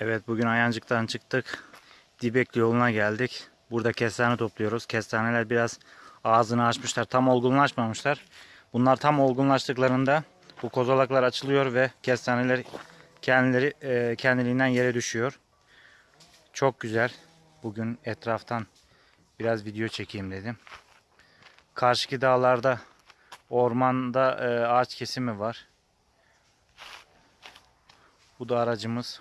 Evet bugün Ayancık'tan çıktık. Dibekli yoluna geldik. Burada kestane topluyoruz. Kestaneler biraz ağzını açmışlar. Tam olgunlaşmamışlar. Bunlar tam olgunlaştıklarında bu kozalaklar açılıyor ve kestaneler kendileri e, kendiliğinden yere düşüyor. Çok güzel. Bugün etraftan biraz video çekeyim dedim. Karşıki dağlarda ormanda e, ağaç kesimi var. Bu da aracımız.